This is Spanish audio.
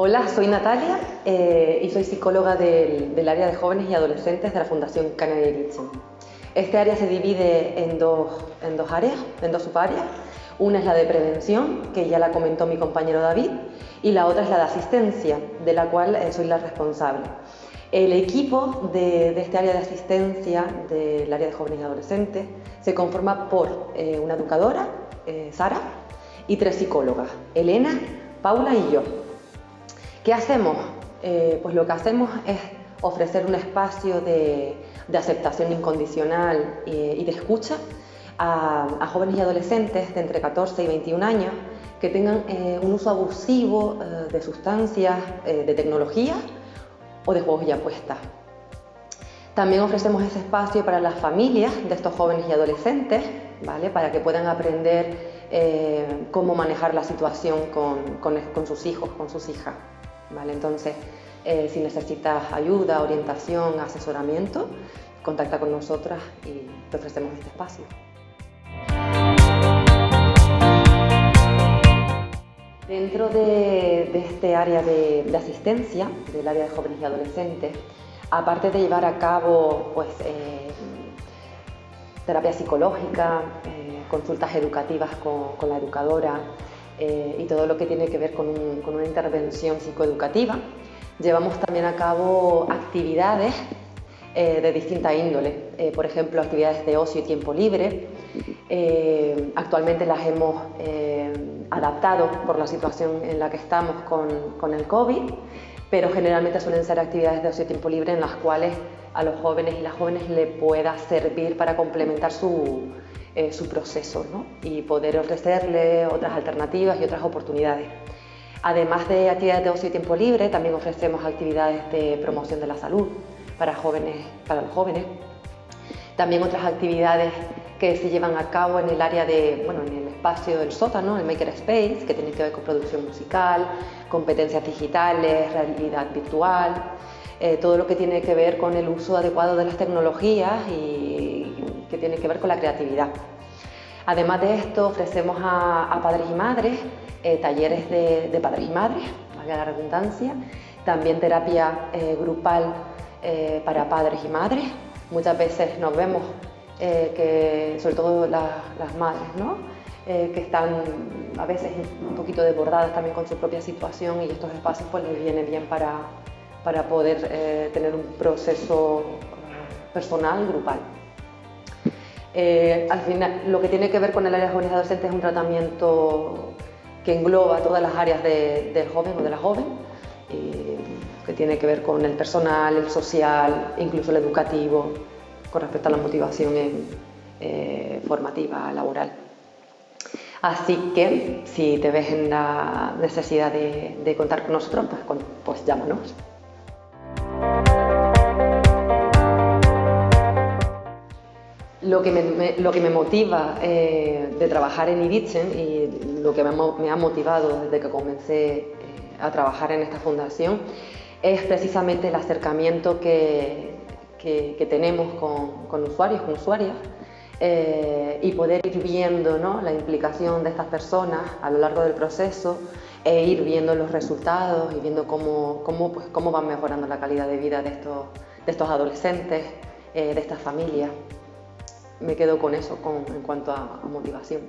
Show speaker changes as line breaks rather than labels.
Hola, soy Natalia eh, y soy psicóloga del, área de jóvenes y adolescentes de la Fundación Kennedy Erickson. Este área se divide en dos, áreas, en dos subáreas. Una es la de prevención, que ya la comentó mi compañero David, y la otra es la de asistencia, de la cual eh, soy la responsable. El equipo de, este área de asistencia del área de jóvenes y adolescentes se conforma por eh, una educadora, Sara, y tres psicólogas, Elena, Paula y yo. ¿Qué hacemos? Eh, pues lo que hacemos es ofrecer un espacio de, aceptación incondicional y, de escucha a, jóvenes y adolescentes de entre 14 y 21 años que tengan eh, un uso abusivo eh, de sustancias, de tecnología o de juegos y apuestas. También ofrecemos ese espacio para las familias de estos jóvenes y adolescentes, ¿vale? para que puedan aprender cómo manejar la situación con sus hijos, con sus hijas. Entonces, eh, si necesitas ayuda, orientación, asesoramiento, contacta con nosotras y te ofrecemos este espacio. Dentro de, este área de, asistencia, del área de jóvenes y adolescentes, aparte de llevar a cabo pues, eh, terapia psicológica, eh, consultas educativas con la educadora, eh, y todo lo que tiene que ver con, una intervención psicoeducativa. Llevamos también a cabo actividades eh, de distinta índole, eh, por ejemplo, actividades de ocio y tiempo libre. actualmente las hemos adaptado por la situación en la que estamos con, con el COVID, pero generalmente suelen ser actividades de ocio y tiempo libre en las cuales a los jóvenes y las jóvenes le pueda servir para complementar su, eh, su proceso y poder ofrecerle otras alternativas y otras oportunidades. Además de actividades de ocio y tiempo libre, también ofrecemos actividades de promoción de la salud para, jóvenes, para los jóvenes. También otras actividades que se llevan a cabo en el área de, bueno, en el espacio del sótano, el Maker Space, que tienen que ver con producción musical, competencias digitales, realidad virtual, eh, todo lo que tiene que ver con el uso adecuado de las tecnologías y tiene que ver con la creatividad. Además de esto, ofrecemos a, padres y madres eh, talleres de, padres y madres, valga la redundancia, también terapia eh, grupal eh, para padres y madres. Muchas veces nos vemos que, sobre todo las madres, ¿no? que están a veces un poquito desbordadas también con su propia situación y estos espacios pues les viene bien para, para poder tener un proceso personal, grupal. Eh, al final, lo que tiene que ver con el área de jóvenes adolescentes es un tratamiento que engloba todas las áreas del joven o de la joven, que tiene que ver con el personal, el social, incluso el educativo, con respecto a la motivación eh, formativa, laboral. Así que si te ves en la necesidad de, contar con nosotros, pues, pues llámanos. Lo que me, lo que me motiva eh, de trabajar en Iritzen y lo que me, ha motivado desde que comencé eh, a trabajar en esta fundación es precisamente el acercamiento que, que, tenemos con, con, usuarios, con usuarias eh, y poder ir viendo ¿no? la implicación de estas personas a lo largo del proceso e ir viendo los resultados y viendo cómo, cómo, pues, cómo van mejorando la calidad de vida de estos, de estos adolescentes, de estas familias me quedo con eso en cuanto a motivación.